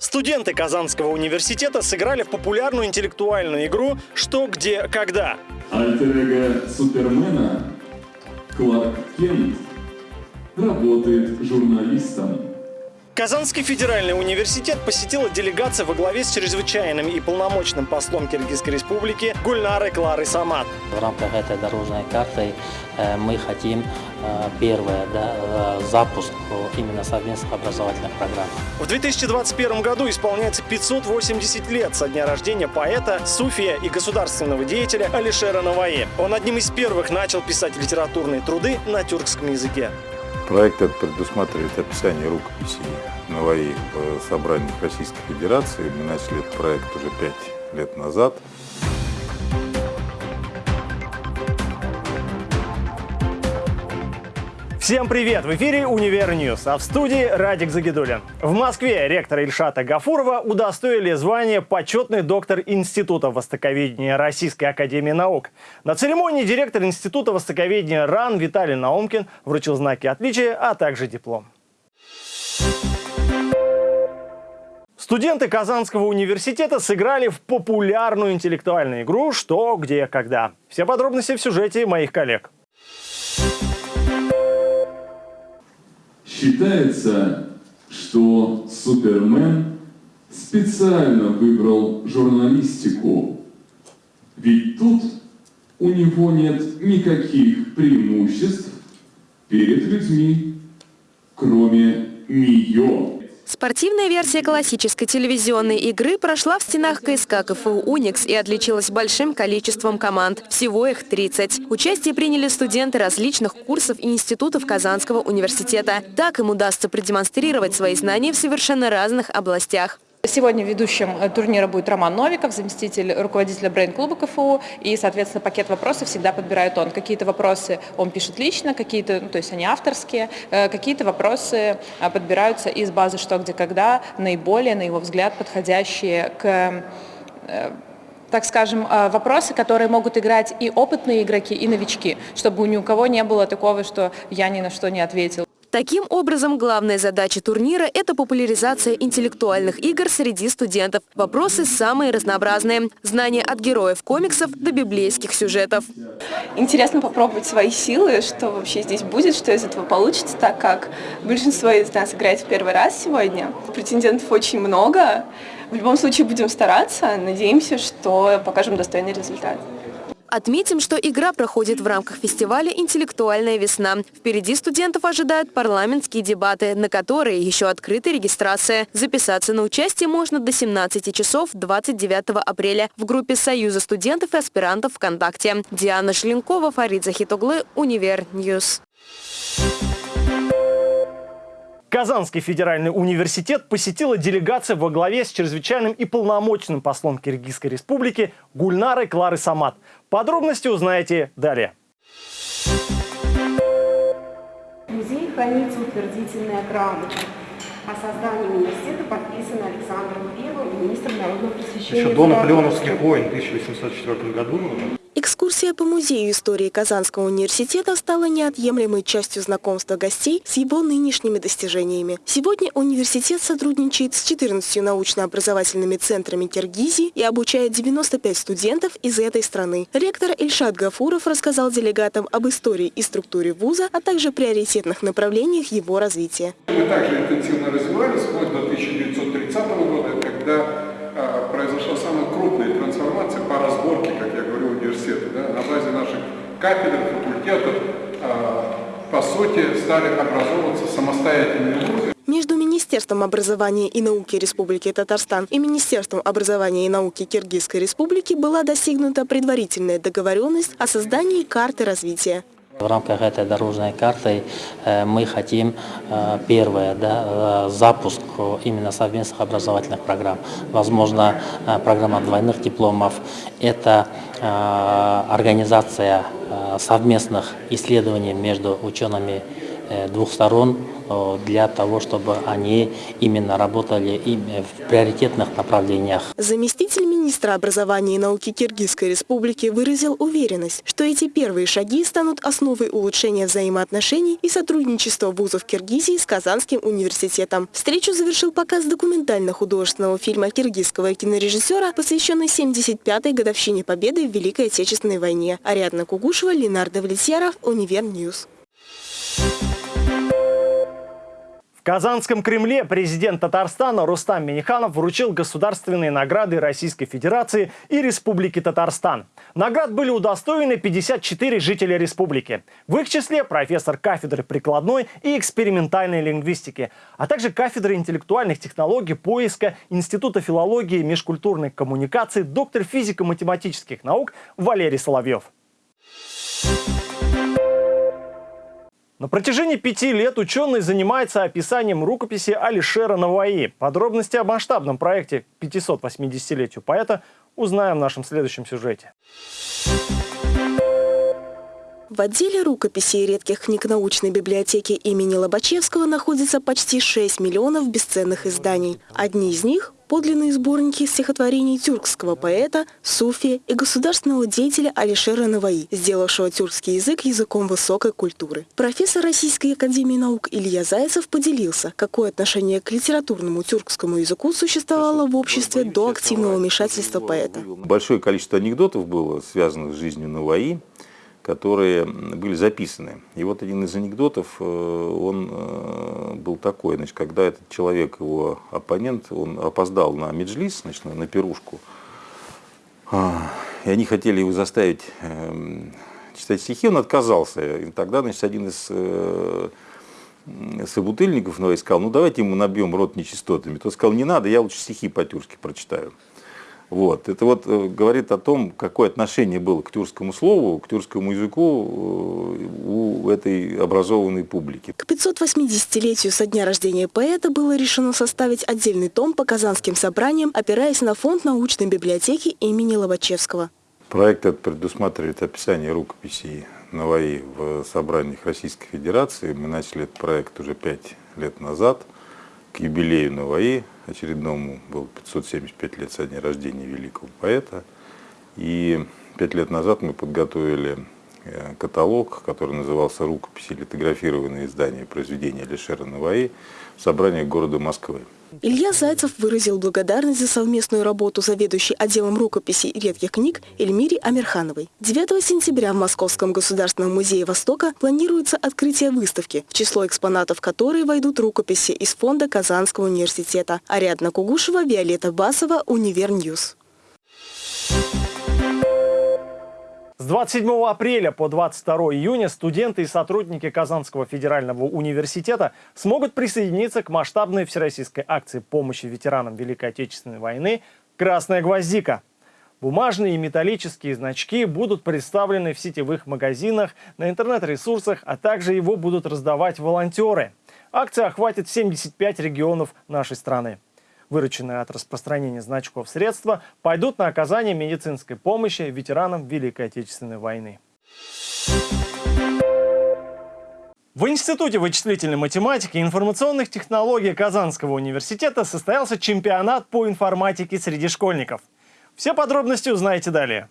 Студенты Казанского университета сыграли в популярную интеллектуальную игру «Что, где, когда». Альтер Супермена Кларк Кент работает журналистом. Казанский федеральный университет посетила делегация во главе с чрезвычайным и полномочным послом Киргизской республики Гульнарой Кларой Самат. В рамках этой дорожной карты э, мы хотим э, первое, да, э, запуск именно совместных образовательных программ. В 2021 году исполняется 580 лет со дня рождения поэта, суфия и государственного деятеля Алишера Наваи. Он одним из первых начал писать литературные труды на тюркском языке. Проект этот предусматривает описание рукописей Наваи в собраниях Российской Федерации. Мы начали этот проект уже пять лет назад. Всем привет! В эфире «Универ News», а в студии Радик Загидулин. В Москве ректора Ильшата Гафурова удостоили звания почетный доктор Института востоковедения Российской Академии Наук. На церемонии директор Института востоковедения РАН Виталий Наумкин вручил знаки отличия, а также диплом. Студенты Казанского университета сыграли в популярную интеллектуальную игру «Что, где, когда». Все подробности в сюжете моих коллег. Считается, что Супермен специально выбрал журналистику, ведь тут у него нет никаких преимуществ перед людьми, кроме нее. Спортивная версия классической телевизионной игры прошла в стенах КСК КФУ «Уникс» и отличилась большим количеством команд. Всего их 30. Участие приняли студенты различных курсов и институтов Казанского университета. Так им удастся продемонстрировать свои знания в совершенно разных областях. Сегодня ведущим э, турнира будет Роман Новиков, заместитель руководителя брейн-клуба КФУ, и, соответственно, пакет вопросов всегда подбирает он. Какие-то вопросы он пишет лично, какие-то, ну, то есть они авторские, э, какие-то вопросы э, подбираются из базы «Что, где, когда», наиболее, на его взгляд, подходящие к так скажем, вопросы, которые могут играть и опытные игроки, и новички, чтобы ни у кого не было такого, что я ни на что не ответил. Таким образом, главная задача турнира – это популяризация интеллектуальных игр среди студентов. Вопросы самые разнообразные. Знания от героев комиксов до библейских сюжетов. Интересно попробовать свои силы, что вообще здесь будет, что из этого получится, так как большинство из нас играет в первый раз сегодня. Претендентов очень много. В любом случае будем стараться. Надеемся, что покажем достойный результат. Отметим, что игра проходит в рамках фестиваля «Интеллектуальная весна». Впереди студентов ожидают парламентские дебаты, на которые еще открыта регистрация. Записаться на участие можно до 17 часов 29 апреля в группе Союза студентов и аспирантов ВКонтакте. Диана Желенкова, Фарид Захитоглы, Универ News. Казанский федеральный университет посетила делегация во главе с чрезвычайным и полномочным послом Киргизской республики Гульнарой Клары Самат. Подробности узнаете далее. Музей хранится утвердительная грамота. О создании университета подписано Александром I, министром народного просвещения. Еще до наполеоновских войн в 1804 году Экскурсия по музею истории Казанского университета стала неотъемлемой частью знакомства гостей с его нынешними достижениями. Сегодня университет сотрудничает с 14 научно-образовательными центрами Киргизии и обучает 95 студентов из этой страны. Ректор Ильшат Гафуров рассказал делегатам об истории и структуре вуза, а также приоритетных направлениях его развития. Мы также интенсивно развивались вплоть до 1930 года, когда а, произошла самая крупная трансформация по разборке, как я говорю, университета. Да, на базе наших кафедр, факультетов, а, по сути, стали образовываться самостоятельные вузы. Между Министерством образования и науки Республики Татарстан и Министерством образования и науки Киргизской Республики была достигнута предварительная договоренность о создании карты развития. В рамках этой дорожной карты э, мы хотим, э, первое, да, э, запуск именно совместных образовательных программ. Возможно, программа двойных дипломов. Это организация совместных исследований между учеными двух сторон для того, чтобы они именно работали в приоритетных направлениях. Заместитель министра образования и науки Киргизской республики выразил уверенность, что эти первые шаги станут основой улучшения взаимоотношений и сотрудничества вузов Киргизии с Казанским университетом. Встречу завершил показ документально-художественного фильма киргизского кинорежиссера, посвященный 75-й годовщине победы в Великой Отечественной войне. Ариадна Кугушева, Ленар Довлетьяров, Универ News. В Казанском Кремле президент Татарстана Рустам Миниханов вручил государственные награды Российской Федерации и Республики Татарстан. Наград были удостоены 54 жителя республики. В их числе профессор кафедры прикладной и экспериментальной лингвистики, а также кафедры интеллектуальных технологий поиска Института филологии и межкультурной коммуникации, доктор физико-математических наук Валерий Соловьев. На протяжении пяти лет ученый занимается описанием рукописи Алишера Наваи. Подробности о масштабном проекте 580-летию поэта узнаем в нашем следующем сюжете. В отделе рукописи и редких книг научной библиотеки имени Лобачевского находится почти 6 миллионов бесценных изданий. Одни из них подлинные сборники стихотворений тюркского поэта, суфия и государственного деятеля Алишера Наваи, сделавшего тюркский язык языком высокой культуры. Профессор Российской академии наук Илья Зайцев поделился, какое отношение к литературному тюркскому языку существовало в обществе до активного вмешательства поэта. Большое количество анекдотов было связанных с жизнью Наваи которые были записаны. И вот один из анекдотов, э, он э, был такой, значит, когда этот человек, его оппонент, он опоздал на меджлис, значит, на пирушку, а, и они хотели его заставить эм, читать стихи, он отказался. И тогда, значит, один из э, собутыльников ну, сказал, ну давайте ему набьем рот нечистотами. Тот сказал, не надо, я лучше стихи по-тюркски прочитаю. Вот. Это вот э, говорит о том, какое отношение было к тюркскому слову, к тюркскому языку э, у этой образованной публики. К 580-летию со дня рождения поэта было решено составить отдельный том по казанским собраниям, опираясь на фонд научной библиотеки имени Лобачевского. Проект этот предусматривает описание рукописей Наваи в собраниях Российской Федерации. Мы начали этот проект уже пять лет назад к юбилею Наваи очередному был 575 лет со дня рождения великого поэта. И пять лет назад мы подготовили э, каталог, который назывался «Рукописи литографированные издания произведения Алишера Наваи» в собрании города Москвы. Илья Зайцев выразил благодарность за совместную работу заведующей отделом рукописи и редких книг Эльмире Амирхановой. 9 сентября в Московском государственном музее Востока планируется открытие выставки, в число экспонатов которой войдут рукописи из фонда Казанского университета. Ариадна Кугушева, Виолетта Басова, Универ News. С 27 апреля по 22 июня студенты и сотрудники Казанского федерального университета смогут присоединиться к масштабной всероссийской акции помощи ветеранам Великой Отечественной войны «Красная гвоздика». Бумажные и металлические значки будут представлены в сетевых магазинах, на интернет-ресурсах, а также его будут раздавать волонтеры. Акция охватит 75 регионов нашей страны вырученные от распространения значков средства, пойдут на оказание медицинской помощи ветеранам Великой Отечественной войны. В Институте вычислительной математики и информационных технологий Казанского университета состоялся чемпионат по информатике среди школьников. Все подробности узнаете далее.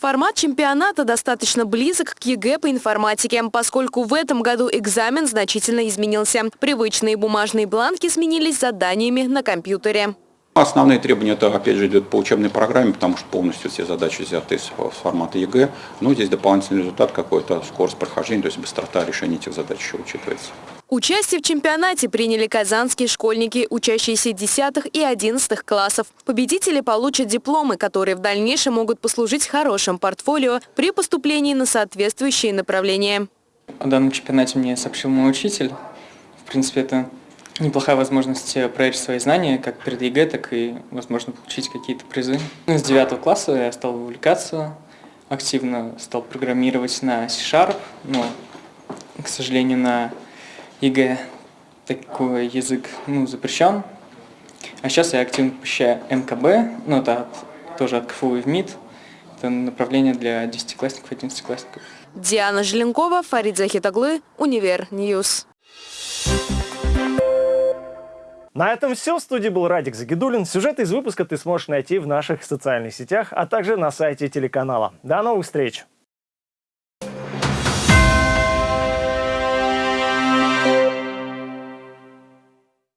Формат чемпионата достаточно близок к ЕГЭ по информатике, поскольку в этом году экзамен значительно изменился. Привычные бумажные бланки сменились заданиями на компьютере. Основные требования это опять же идет по учебной программе, потому что полностью все задачи взяты из формата ЕГЭ. Но здесь дополнительный результат какой-то, скорость прохождения, то есть быстрота решения этих задач еще учитывается. Участие в чемпионате приняли казанские школьники, учащиеся 10 и 11 классов. Победители получат дипломы, которые в дальнейшем могут послужить хорошим портфолио при поступлении на соответствующие направления. О данном чемпионате мне сообщил мой учитель. В принципе, это неплохая возможность проверить свои знания, как перед ЕГЭ, так и, возможно, получить какие-то призы. С 9 класса я стал увлекаться, активно стал программировать на C-Sharp, но, к сожалению, на ЕГЭ такой язык ну, запрещен. А сейчас я активно посещаю МКБ, ну это от, тоже от КФУ ИВМиИТ. это направление для десятиклассников и одиннадцатиклассников. Диана Желенкова, Фарид Захитаглы, Универ News. На этом все. В студии был Радик Загидулин. Сюжеты из выпуска ты сможешь найти в наших социальных сетях, а также на сайте телеканала. До новых встреч!